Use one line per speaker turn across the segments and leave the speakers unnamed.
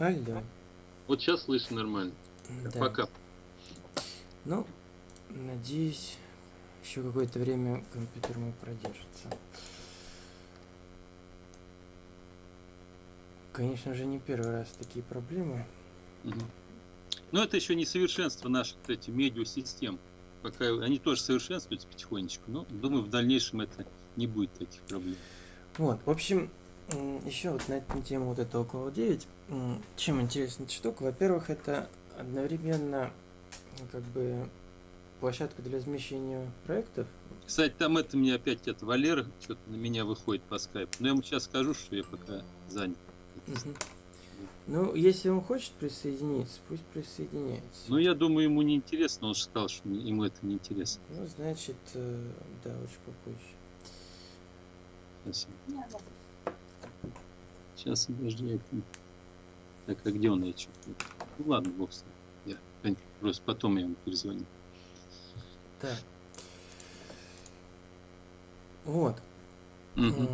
Алло.
Вот сейчас слышно нормально.
Да.
Пока.
Ну, надеюсь, еще какое-то время компьютер мой продержится. Конечно же, не первый раз такие проблемы.
Мгм. Но это еще не совершенство наших этих медиасистем. Пока они тоже совершенствуются потихонечку, но думаю, в дальнейшем это не будет таких проблем.
Вот, в общем, еще вот на эту тему вот этого Cloud 9, м, чем интересна эта штука? Во-первых, это одновременно как бы площадка для размещения проектов.
Кстати, там это мне опять это Валера что-то на меня выходит по скайпу. Но я ему сейчас скажу, что я пока занят.
Ну, если он хочет присоединиться, пусть присоединяется.
Ну, я думаю, ему не интересно, он же сказал, что ему это не интересно.
Ну, значит, э, да, очень попозже.
Спасибо. Сейчас, подожди, я это- Так, а где он, я что Ну, ладно, бог с ним. Я просто потом я ему перезвоню.
Так. Вот. М.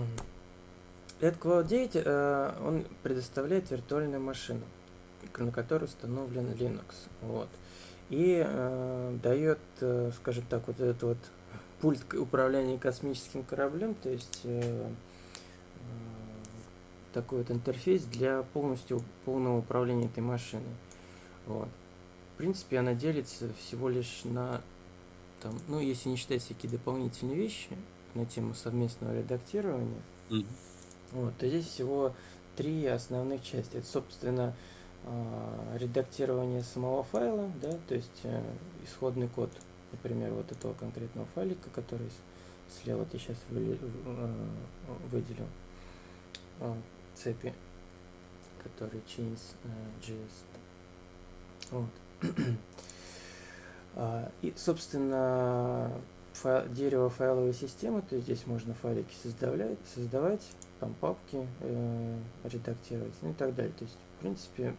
Этот Cloud 9, э, он предоставляет виртуальную машину, к- на которой установлен Linux. Вот. И э, дает, э, скажем так, вот этот вот пульт к- управления космическим кораблем, то есть э, такой вот интерфейс для полностью полного управления этой машиной. Вот. В принципе, она делится всего лишь на, там, ну, если не считать всякие дополнительные вещи на тему совместного редактирования,
Мгм.
вот, то здесь всего три основных части. Это, собственно, а, редактирование самого файла, да, то есть э, исходный код, например, вот этого конкретного файлика, который слева ты сейчас выделил, цепи, который chains.js. Вот. А, И, собственно, файл- дерево файловой системы, то есть здесь можно файлики создавать, создавать там папки э, редактировать, ну и так далее. То есть, в принципе,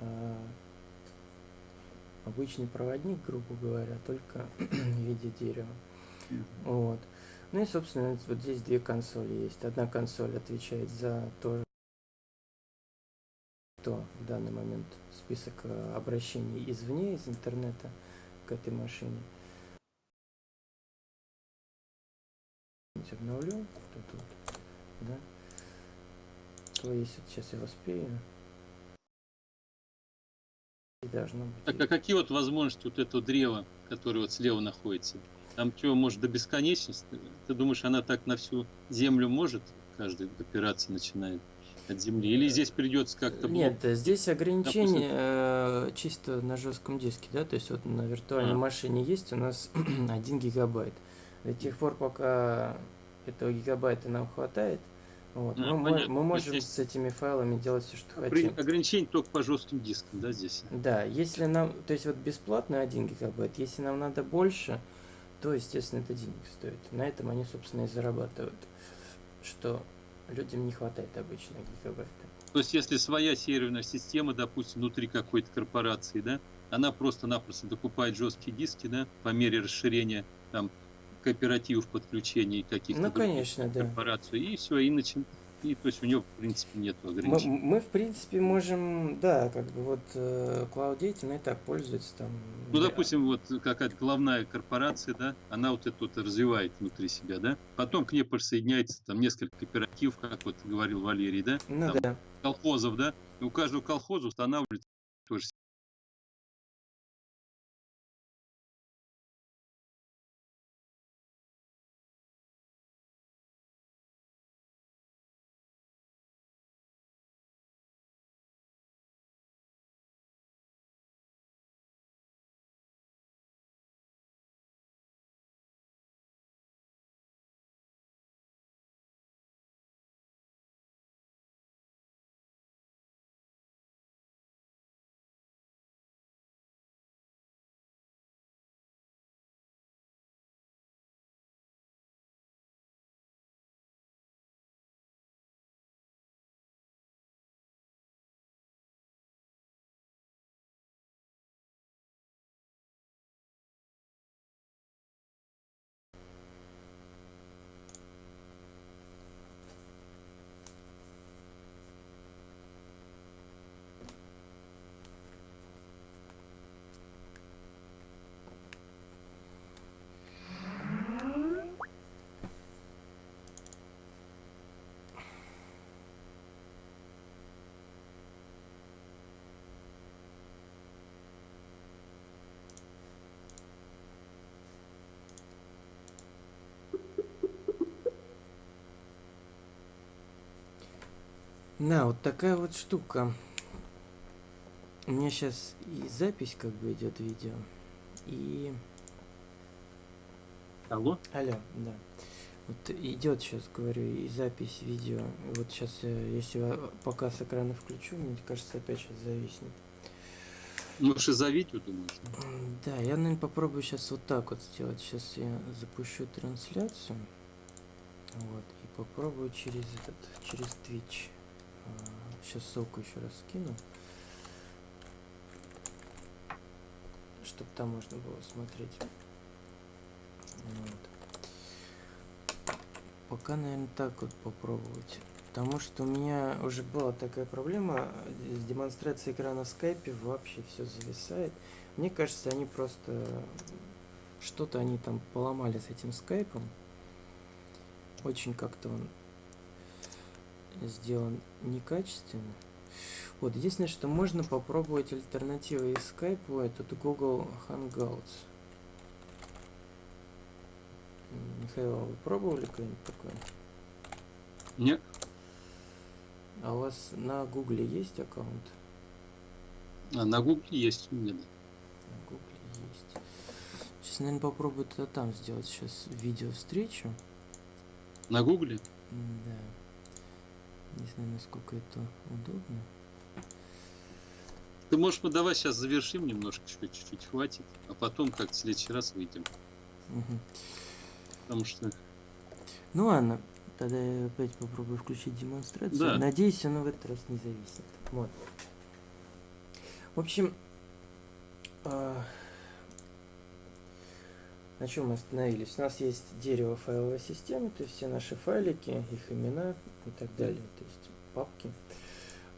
а, обычный проводник, грубо говоря, только в виде дерева. Вот. Ну и, собственно, вот здесь две консоли есть. Одна консоль отвечает за то, что в данный момент список э, обращений извне, из интернета к этой машине. Обновлю. Вот это вот, да. То есть вот сейчас я успею. И должно быть.
Так, а какие вот возможности вот этого древа, которое вот слева находится? Там что, может до бесконечности? Ты думаешь, она так на всю землю может? Каждая операция начинает от земли? Или здесь придется как-то...
Нет, здесь ограничение э, чисто на жестком диске, да, то есть вот на виртуальной
А.
машине есть у нас 1 гигабайт. До тех пор, пока этого гигабайта нам хватает, вот,
А,
мы,
понятно.
мы можем
есть
с этими файлами делать все, что
При-
хотим.
Ограничение только по жестким дискам, да, здесь?
Да, если нам, то есть вот бесплатно 1 гигабайт, если нам надо больше, то, естественно, это денег стоит. На этом они, собственно, и зарабатывают, что людям не хватает обычно гигабайта.
То есть, если своя серверная система, допустим, внутри какой-то корпорации, да, она просто-напросто докупает жесткие диски, да, по мере расширения там кооперативов подключений каких-то
Ну, конечно, да.
корпораций, и все, и начин... И то есть у него, в принципе, нет
Мы,
ограничений.
мы, в принципе, можем, да, как бы вот э, Cloud 9, ну и так пользуется там.
Ну,
для-
допустим, вот какая-то главная корпорация, да, она вот это вот развивает внутри себя, да, потом к ней присоединяется там несколько кооперативов, как вот говорил Валерий, да,
Ну
там
да.
колхозов, да, и у каждого колхоза устанавливается тоже
Да, вот такая вот штука. У меня сейчас и запись как бы идет видео, и...
Алло?
Алло, да. Вот идет сейчас, говорю, и запись видео. И вот сейчас, если пока с экрана включу, мне кажется, опять сейчас зависнет.
Можешь и за видео, думаешь?
Да, я, наверное, попробую сейчас вот так вот сделать. Сейчас я запущу трансляцию. Вот, и попробую через этот, через Twitch. Сейчас ссылку еще раз скину. Чтобы там можно было смотреть. Вот. Пока, наверное, так вот попробовать. Потому что у меня уже была такая проблема с демонстрацией экрана в скайпе, вообще все зависает. Мне кажется, они просто что-то они там поломали с этим скайпом. Очень как-то он сделан некачественно. Вот, единственное, что можно попробовать альтернативой скайпу, этот Google Hangouts. Михаил, а вы пробовали кто-нибудь такое?
Нет.
А у вас на Гугле есть аккаунт?
А на Гугле есть у меня, да.
На Гугле есть. Сейчас, наверное, попробую это там сделать. Сейчас видео встречу.
На Гугле?
Да. Не знаю, насколько это удобно.
Ты можешь, мы давай сейчас завершим немножко, чуть-чуть хватит, а потом как в следующий раз выйдем.
Угу.
Потому что...
Ну ладно, Тогда я опять попробую включить демонстрацию.
Да.
Надеюсь, оно в этот раз не зависит. Вот. В общем, э, на чем мы остановились? У нас есть дерево файловой системы, то есть все наши файлики, их имена и так далее, то есть папки.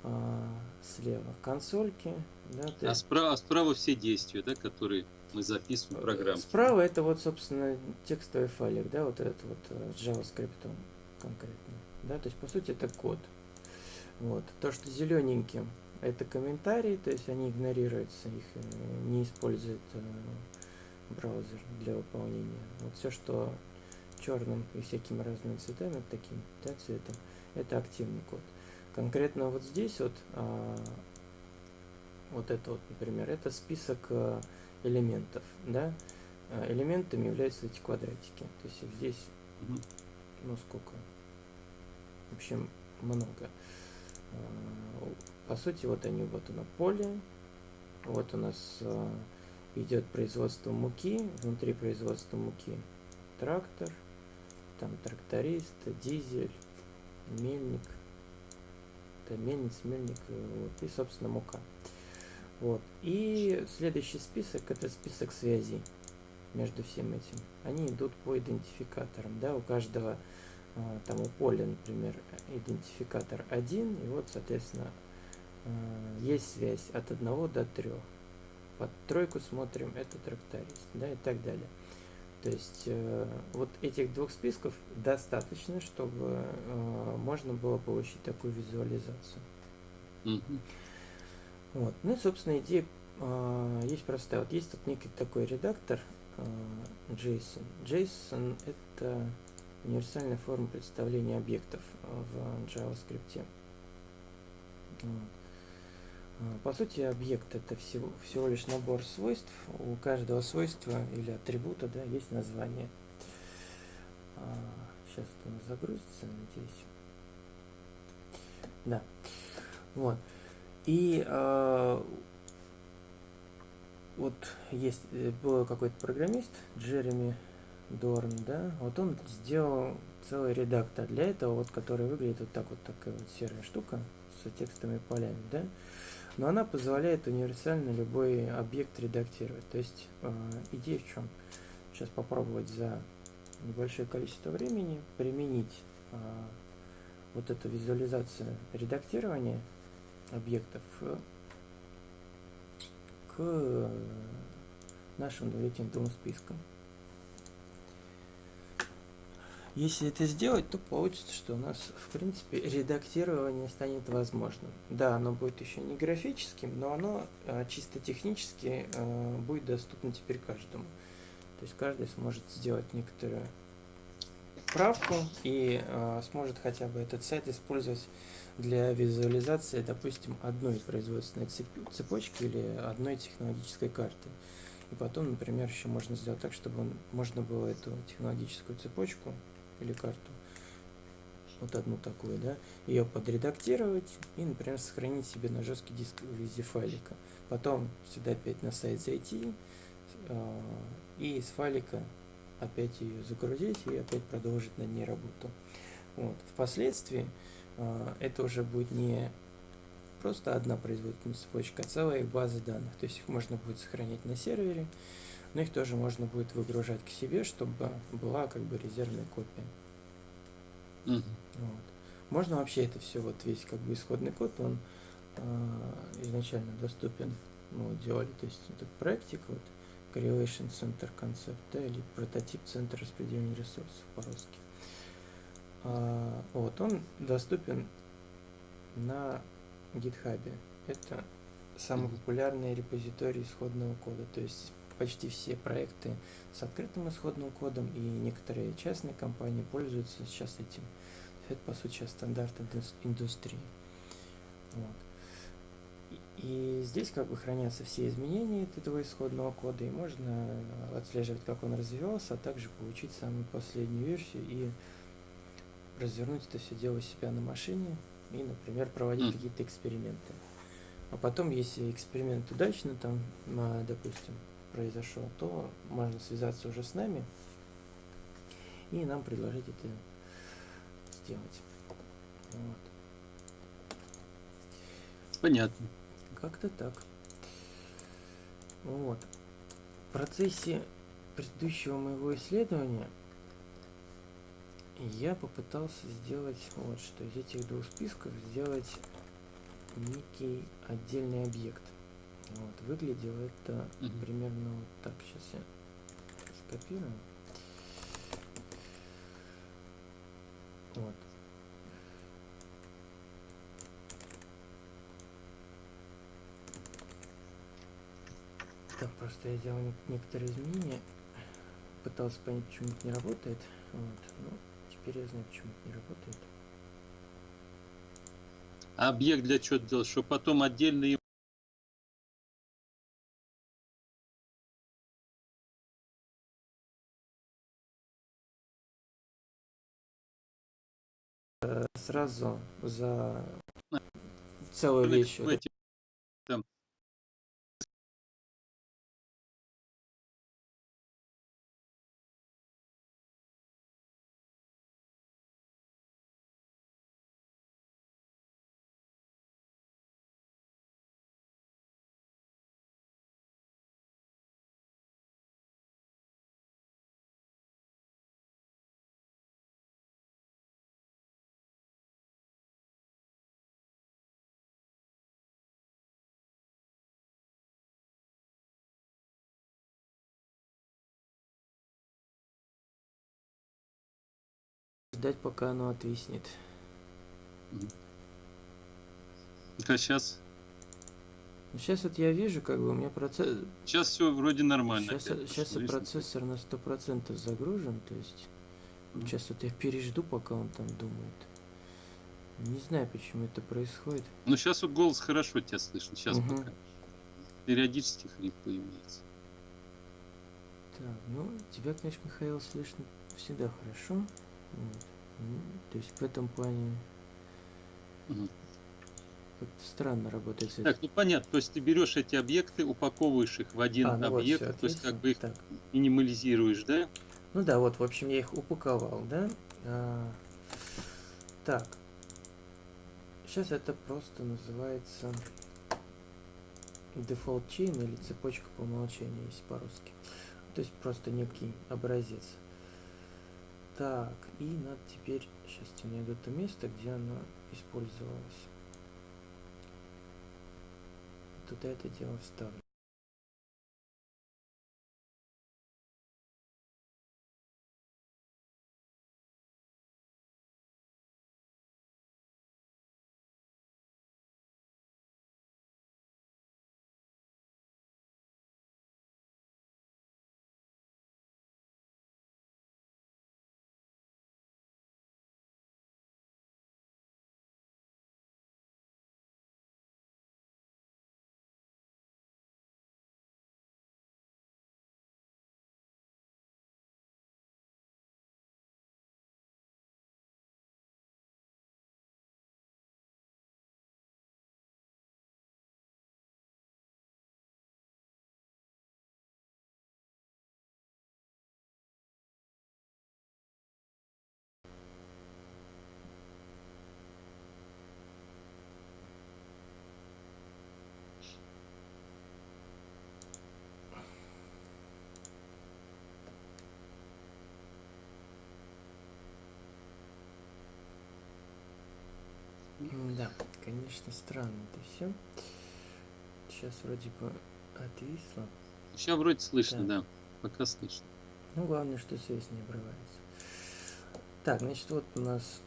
А, слева консольки. Да,
а, есть... справа, а справа все действия, да, которые мы записываем в программу.
Справа это вот, собственно, текстовый файлик, да, вот этот вот э, JavaScript конкретно. Да, то есть по сути это код. Вот. То, что зелененьким это комментарии, то есть они игнорируются, их э, не использует э, браузер для выполнения. Вот все, что черным и всякими разными цветами, таким да, цветом, это активный код. Конкретно вот здесь вот, а, вот это вот, например, это список а, элементов, да, а, элементами являются эти квадратики. То есть здесь, ну сколько, в общем, много. А, по сути, вот они, вот оно поле, вот у нас а, идет производство муки, внутри производства муки трактор, там тракторист, дизель, мельник, это мельниц, мельник, вот, и, собственно, мука. Вот. И следующий список это список связей между всем этим. Они идут по идентификаторам, да, у каждого а, там у поля, например, идентификатор 1, и вот, соответственно, а, есть связь от 1 до 3. Под тройку смотрим, это тракторист, да, и так далее. То есть э, вот этих двух списков достаточно, чтобы э, можно было получить такую визуализацию.
Mm-hmm.
Вот. Ну и, собственно, идея э, есть простая. Вот есть тут некий такой редактор э, JSON. JSON это универсальная форма представления объектов в JavaScript. Вот. По сути, объект это всего, всего лишь набор свойств. У каждого свойства или атрибута да, есть название. Сейчас это у загрузится, надеюсь. Да. Вот. И э, вот есть э, был какой-то программист, Джереми Дорн, да, вот он сделал целый редактор для этого, вот который выглядит вот так вот такая вот серая штука с текстовыми полями, да, но она позволяет универсально любой объект редактировать. То есть э, идея в чем? Сейчас попробовать за небольшое количество времени применить э, вот эту визуализацию редактирования объектов к нашим двум двум спискам. Если это сделать, то получится, что у нас, в принципе, редактирование станет возможным. Да, оно будет еще не графическим, но оно а, чисто технически а, будет доступно теперь каждому. То есть каждый сможет сделать некоторую справку и э, сможет хотя бы этот сайт использовать для визуализации, допустим, одной производственной цепочки или одной технологической карты. И потом, например, еще можно сделать так, чтобы можно было эту технологическую цепочку или карту, вот одну такую, да, ее подредактировать и, например, сохранить себе на жесткий диск в виде файлика. Потом сюда опять на сайт зайти э, и из файлика опять ее загрузить и опять продолжить над ней работу. Вот. Впоследствии э, это уже будет не просто одна производительная цепочка, а целая база данных. То есть их можно будет сохранять на сервере, но их тоже можно будет выгружать к себе, чтобы была как бы резервная копия. Mm -hmm. вот. Можно вообще это все, вот весь как бы исходный код, он э, изначально доступен, ну, делали, то есть этот проектик, вот, Correlation Center концепт, да, или прототип центра распределения ресурсов по-русски. А, вот, он доступен на GitHub. Это самый популярный репозиторий исходного кода, то есть почти все проекты с открытым исходным кодом и некоторые частные компании пользуются сейчас этим. Это, по сути, сейчас стандарт индустрии. Вот. И здесь как бы хранятся все изменения этого исходного кода, и можно отслеживать, как он развивался, а также получить самую последнюю версию и развернуть это все дело у себя на машине и, например, проводить mm. какие-то эксперименты. А потом, если эксперимент удачно там, допустим, произошел, то можно связаться уже с нами и нам предложить это сделать. Вот.
Понятно.
Как-то так. Вот. В процессе предыдущего моего исследования я попытался сделать вот что из этих двух списков сделать некий отдельный объект. Выглядело это угу. примерно вот так. Сейчас я скопирую. Вот. Так, просто я делал некоторые изменения. Пытался понять, почему это не работает. Вот. Ну, теперь я знаю, почему это не работает.
Объект для чего делать? Чтобы потом отдельно
сразу за целую вещь. В ждать, пока оно отвиснет.
А сейчас?
Сейчас вот я вижу, как бы у меня процесс...
Сейчас все вроде нормально.
Сейчас, сейчас и процессор на сто процентов загружен, то есть... Mm. Сейчас вот я пережду, пока он там думает. Не знаю, почему это происходит.
Ну, сейчас вот голос хорошо тебя слышно. Сейчас угу. пока. Периодически хрип появляется.
Так, ну, тебя, конечно, Михаил, слышно всегда хорошо. Вот. То есть в этом плане угу. как-то странно работает.
Так, ну понятно. То есть ты берешь эти объекты, упаковываешь их в один а, ну объект, вот, то есть как бы их так. минимализируешь, да?
Ну да, вот, в общем, я их упаковал, да? А, так. Сейчас это просто называется default chain или цепочка по умолчанию, если по-русски. То есть просто некий образец. Так, и надо теперь, сейчас я найду то место, где оно использовалось. Туда это дело вставлю. Да, конечно, странно это все. Сейчас вроде бы отвисло.
Сейчас вроде слышно,
Так.
да. Пока слышно.
Ну, главное, что связь не обрывается. Так, значит, вот у нас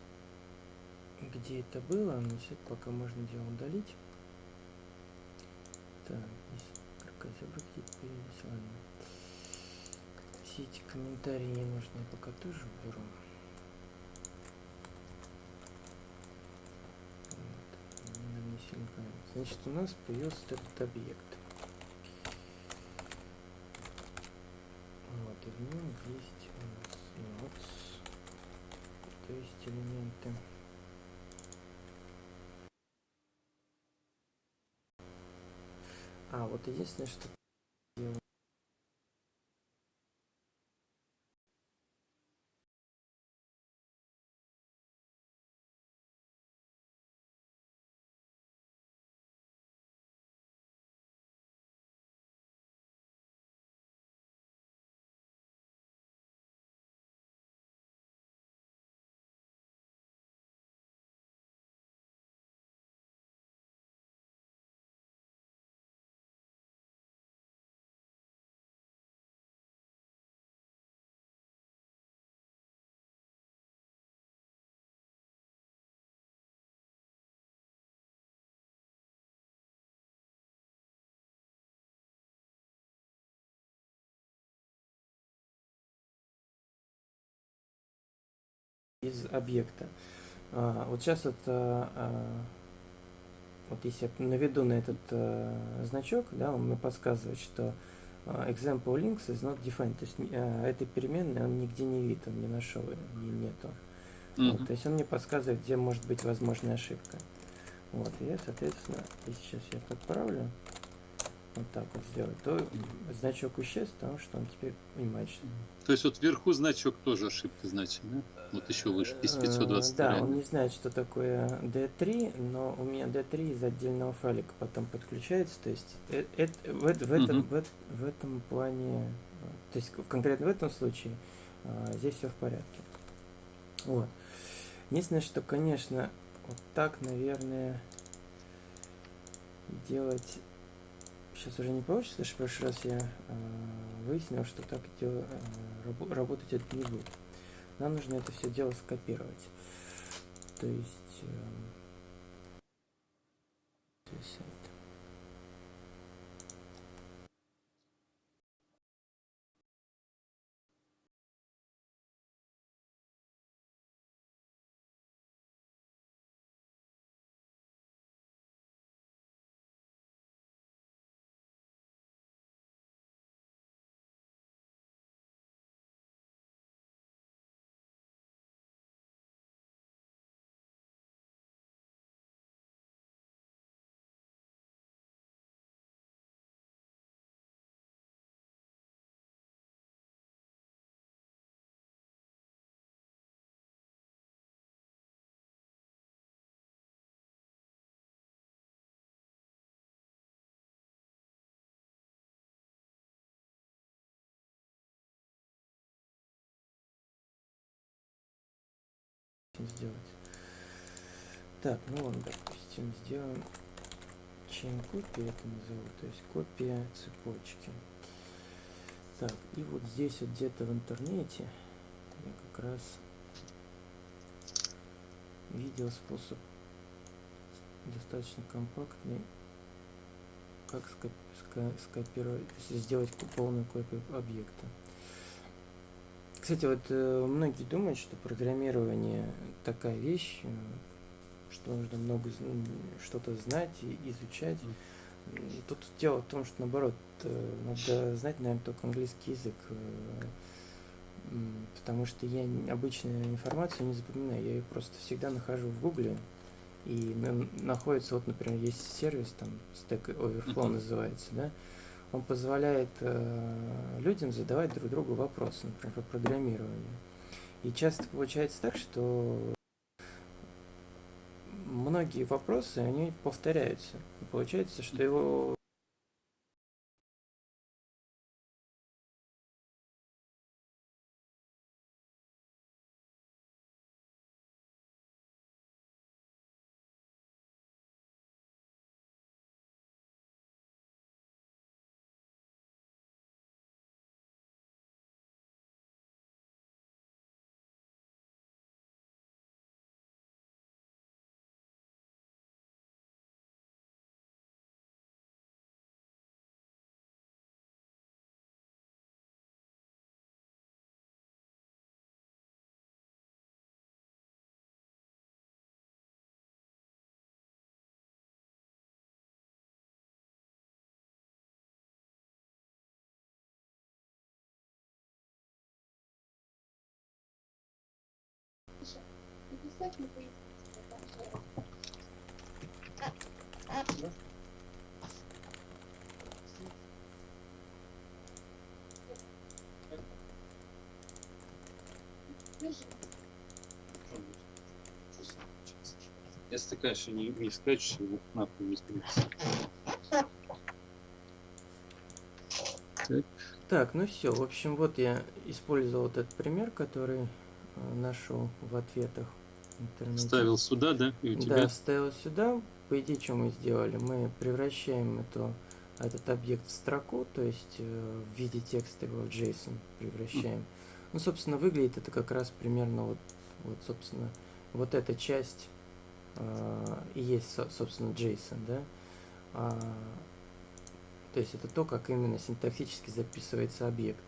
где это было, значит, пока можно дело удалить. Так, здесь крокозябры какие-то появились, ладно. Все эти комментарии не нужны, я пока тоже уберу. Вот, нам не сильно понравится. Значит, у нас появился этот объект. Вот, и в нем есть у нас nodes, то есть элементы. А, вот единственное, что из объекта. А, вот сейчас это, а, вот если я наведу на этот а, значок, да, он мне подсказывает, что а, example links is not defined, то есть а, этой переменной он нигде не видит, он не нашел, ее нету. Вот,
Мгм.
то есть он мне подсказывает, где может быть возможная ошибка. Вот, и я, соответственно, если сейчас я подправлю, вот так вот сделать, то значок исчез, потому что он теперь понимает, что
То есть вот вверху значок тоже ошибка значит, да? Вот еще выше, из
Э,
522.
Да, он не знает, что такое D3, но у меня D3 из отдельного файлика потом подключается. То есть э- в, в этом, в, в этом плане, э, то есть конкретно в этом случае здесь все в порядке. Вот. Единственное, что, конечно, вот так, наверное, делать сейчас уже не получится, что в прошлый раз я э, выяснил, что так дело, э, рабо- работать это не будет. Нам нужно это все дело скопировать. То есть... эм, здесь это. Сделать. Так, ну ладно, допустим, сделаем chain копия это назову, то есть копия цепочки. Так, и вот здесь вот где-то в интернете я как раз видел способ достаточно компактный, как скопировать, сделать полную копию объекта. Кстати, вот э, многие думают, что программирование такая вещь, э, что нужно много что-то знать и изучать. М, Тут дело в том, что наоборот, э, надо знать, наверное, только английский язык, э, потому что я обычную информацию не запоминаю, я ее просто всегда нахожу в гугле, и на- находится, вот, например, есть сервис, там, Stack Overflow называется, да, он позволяет э, людям задавать друг другу вопросы, например, по программированию. И часто получается так, что многие вопросы, они повторяются. И получается, что его
Если ты, конечно, не, не скачешь, его нахуй не скачешь.
Так, ну все. В общем, вот я использовал вот этот пример, который э, нашел в ответах интернете.
Ставил сюда, да? И у тебя
Да, вставил сюда. По идее, что мы сделали? Мы превращаем эту, этот объект в строку, то есть э, в виде текста его в JSON превращаем. Ну, собственно, выглядит это как раз примерно вот, вот собственно, вот эта часть э, и есть, со- собственно, JSON, да? А, то есть это то, как именно синтаксически записывается объект.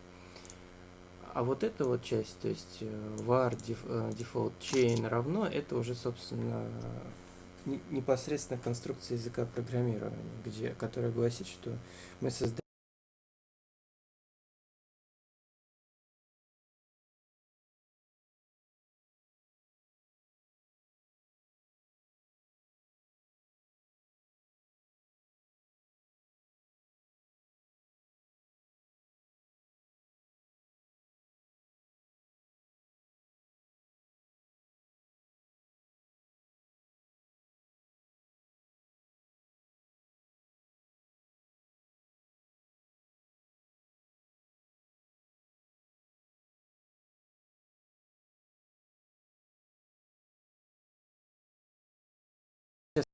А вот эта вот часть, то есть э, var def- э, default chain равно, это уже, собственно, не- непосредственно конструкция языка программирования, где, которая гласит, что мы создаем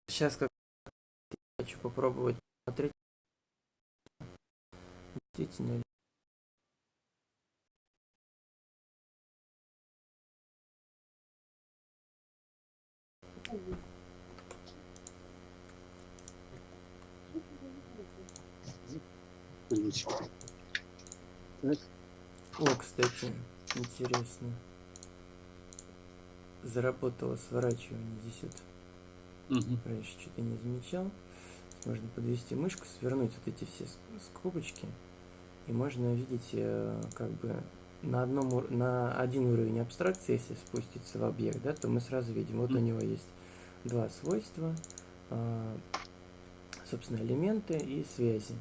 сейчас как хочу попробовать смотреть действительно ли.
Так,
О, кстати, интересно. Заработало сворачивание. Здесь вот
мгм.
раньше что-то не замечал. Можно подвести мышку, свернуть вот эти все ск- скобочки. И можно увидеть, э, как бы на, одном, на один уровень абстракции, если спуститься в объект, да, то мы сразу видим, вот у него есть два свойства, а, собственно, элементы и связи.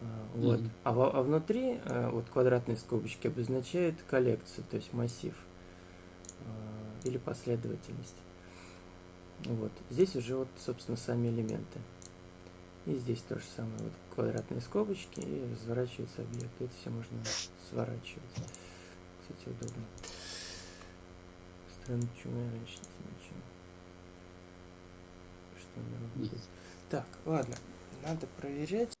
А, Вот.
Мгм.
А, во- а внутри э, вот квадратные скобочки обозначают коллекцию, то есть массив а, или последовательность. Вот. Здесь уже вот, собственно, сами элементы. И здесь то же самое. Вот квадратные скобочки и разворачивается объект. Это все можно сворачивать. Кстати, удобно. Странно, почему я раньше не замечал. Что она работает. Так, ладно. Надо проверять.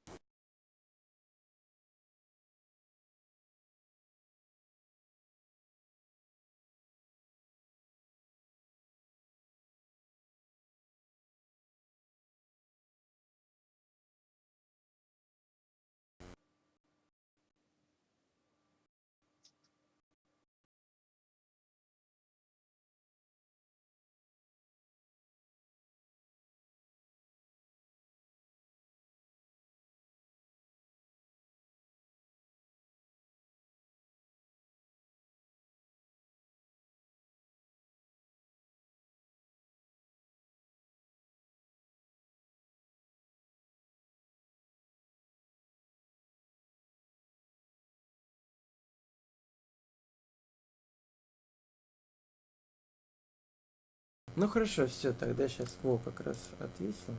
Ну хорошо, все, тогда сейчас Во как раз ответил.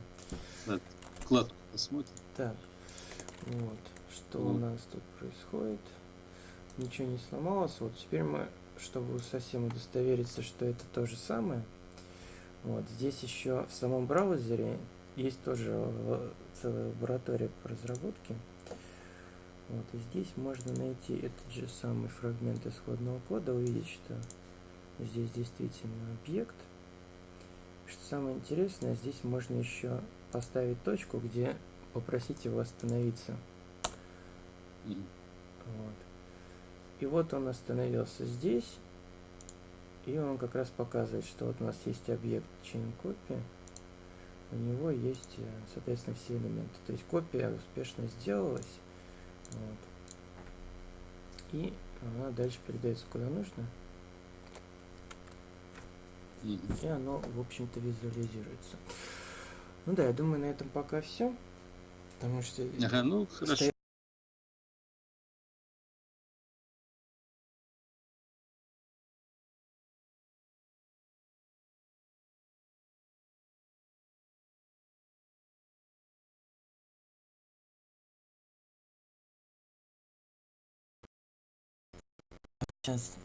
Вкладку посмотрим.
Так, вот, что у
Вот.
нас тут происходит. Ничего не сломалось. Вот теперь мы, чтобы совсем удостовериться, что это то же самое, вот здесь еще в самом браузере есть тоже э, целая лаборатория по разработке. Вот, и здесь можно найти этот же самый фрагмент исходного кода, увидеть, что здесь действительно объект. Что самое интересное, здесь можно еще поставить точку, где попросить его остановиться. Вот. И вот он остановился здесь. И он как раз показывает, что вот у нас есть объект chain copy. У него есть, э, соответственно, все элементы. То есть копия успешно сделалась. Вот. И она дальше передается куда нужно. И оно, в общем-то, визуализируется. Ну да, я думаю, на этом пока все. Потому что
Ага, ну хорошо.
сейчас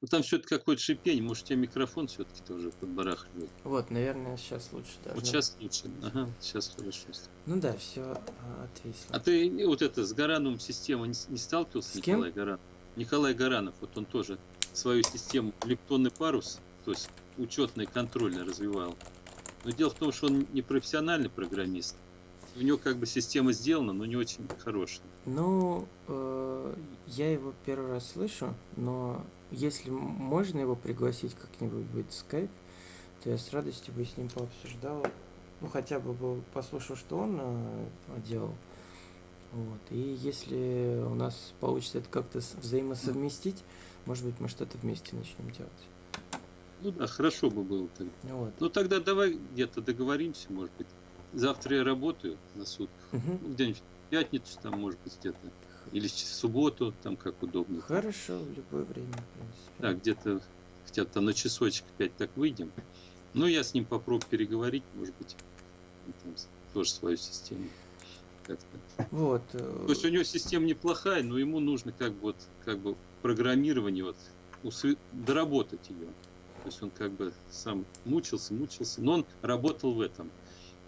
Ну там все-таки какое-то шипение, может, у тебя микрофон все-таки тоже подбарахливает.
Вот, наверное, сейчас лучше
Вот
должно.
сейчас лучше. Ага, сейчас хорошо.
Ну да, все отвисло.
А ты вот это с Гарановым система не, не сталкивался,
С кем?
Николай Гаранов? Николай Гаранов, вот он тоже свою систему лептонный парус, то есть учетный контрольно развивал. Но дело в том, что он не профессиональный программист. У него как бы система сделана, но не очень хорошая.
Ну, э, я его первый раз слышу, но если можно его пригласить как-нибудь будет в скайп, то я с радостью бы с ним пообсуждал. Ну, хотя бы был, послушал, что он э, делал. Вот. И если у нас получится это как-то взаимосовместить, может быть, мы что-то вместе начнем делать.
Ну да, хорошо бы было тогда.
Вот.
Ну тогда давай где-то договоримся, может быть. Завтра я работаю на сутках.
Мгм.
Ну, где-нибудь в пятницу, там, может быть, где-то. Или в субботу, там, как удобно.
Хорошо, в любое время, в принципе.
Да, где-то хотя бы там на часочек опять так выйдем. Ну, я с ним попробую переговорить, может быть, там тоже свою систему.
Вот. э,
То есть у него система неплохая, но ему нужно как бы вот как бы программирование вот усвы- доработать ее. То есть он как бы сам мучился, мучился, но он работал в этом.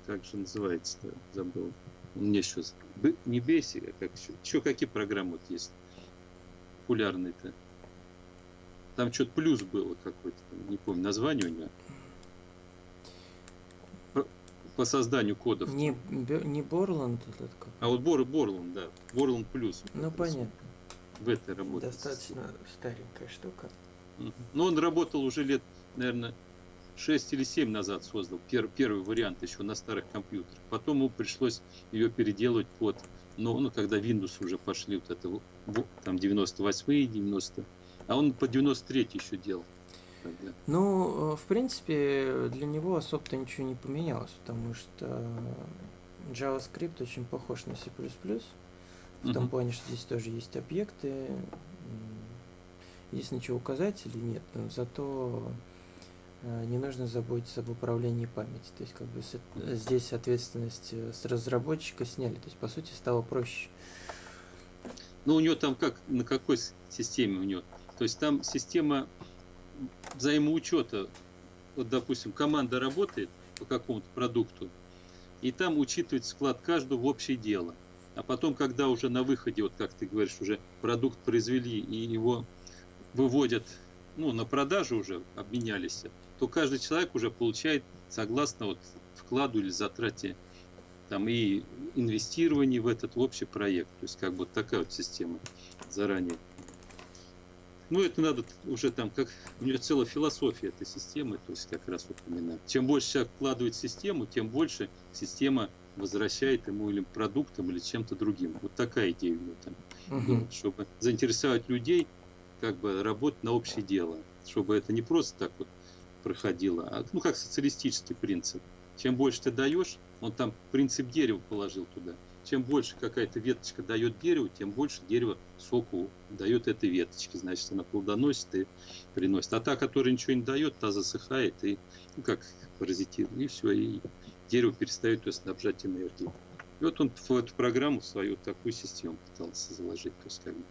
Как же называется-то, забыл. Еще з- Б- не Basic, а как еще. Еще какие программы вот есть популярные-то? Там что-то плюс было какой-то, не помню название у него. По- По созданию кодов.
Не, не Борланд этот как.
А вот Бор, Борланд, да. Борланд плюс.
Ну, понятно.
В этой работе.
Достаточно старенькая штука.
Ну, он работал уже лет, наверное, 6 или 7 назад создал пер- первый вариант еще на старых компьютерах. Потом ему пришлось ее переделывать под, ну, ну когда Windows уже пошли, вот это, там 98 90 а он по 93 еще делал. тогда.
Ну, э, в принципе, для него особо-то ничего не поменялось, потому что JavaScript очень похож на C++, в том
Мгм.
плане, что здесь тоже есть объекты, единственное, что указателей нет, но зато не нужно заботиться об управлении памяти. То есть, как бы э, здесь ответственность э, с разработчика сняли. То есть, по сути, стало проще.
Ну, у него там как, на какой системе у него? То есть там система взаимоучета. Вот, допустим, команда работает по какому-то продукту, и там учитывается вклад каждого в общее дело. А потом, когда уже на выходе, вот как ты говоришь, уже продукт произвели и его выводят ну, на продажу уже, обменялись, то каждый человек уже получает согласно вот вкладу или затрате там и инвестирование в этот общий проект. То есть как бы такая вот система заранее. Ну, это надо уже там, как у нее целая философия этой системы, то есть как раз именно. Чем больше человек вкладывает в систему, тем больше система возвращает ему или продуктом, или чем-то другим. Вот такая идея у него там была, чтобы заинтересовать людей, как бы работать на общее дело. Чтобы это не просто так вот проходило, а ну как социалистический принцип. Чем больше ты даешь, он там принцип дерева положил туда. Чем больше какая-то веточка дает дереву, тем больше дерево соку дает этой веточке. Значит, она плодоносит и приносит. А та, которая ничего не дает, та засыхает и, ну, как паразитирует. И все, и дерево перестает ее снабжать энергией. И вот он в эту программу свою такую систему пытался заложить. То есть, как бы,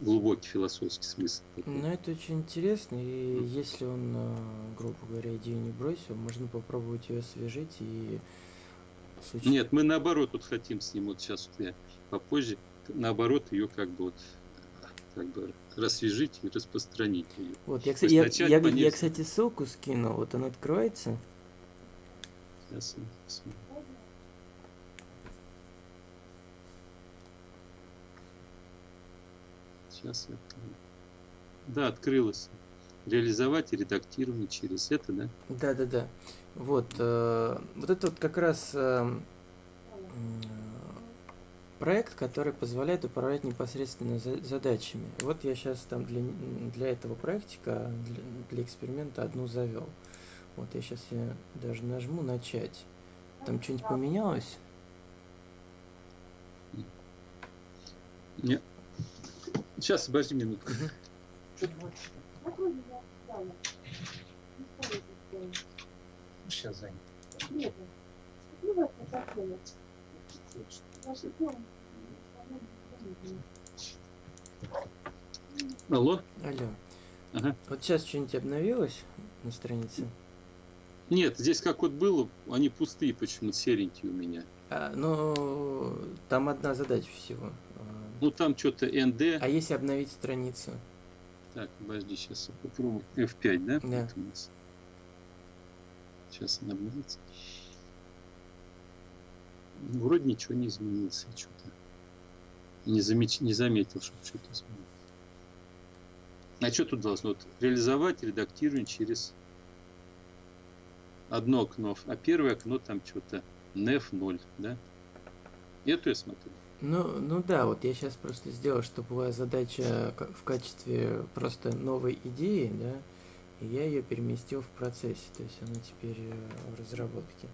глубокий философский смысл. такой.
Ну, это очень интересно, и если он, э, грубо говоря, идею не бросил, можно попробовать ее освежить и с уч-
Нет, мы наоборот вот хотим с ним, вот сейчас вот я попозже, наоборот, ее как бы вот как бы рассвежить и распространить ее.
Вот, я, кстати, я, я,
по
я, кстати, ссылку скинул, вот она откроется.
Сейчас я посмотрю. Сейчас я открою. Да, открылось. Реализовать и редактирование через это, да?
Да, да, да. Вот, э, вот это вот как раз э, м, проект, который позволяет управлять непосредственно за- задачами. Вот я сейчас там для, для этого проектика, для, для эксперимента одну завел. Вот я сейчас я даже нажму начать. Там что-нибудь поменялось?
Нет. Сейчас, подожди минутку. Сейчас занят. Алло?
Алло.
Ага.
Вот сейчас что-нибудь обновилось на странице?
Нет, здесь как вот было, они пустые почему-то, серенькие у меня.
А, ну, там одна задача всего.
Ну там что-то НД.
А если обновить страницу?
Так, подожди, сейчас я попробую. F5, да?
Да.
Вот у нас. Сейчас она обновится. Вроде ничего не изменилось. Что-то не, замеч... не заметил, что что-то изменилось. А что тут должно? Вот, реализовать редактирование через одно окно, а первое окно там что-то nef 0, да? Эту я смотрю.
Ну, ну да, вот я сейчас просто сделал, чтобы была задача ка- в качестве просто новой идеи, да, и я ее переместил в процессе, то есть она теперь э, в разработке.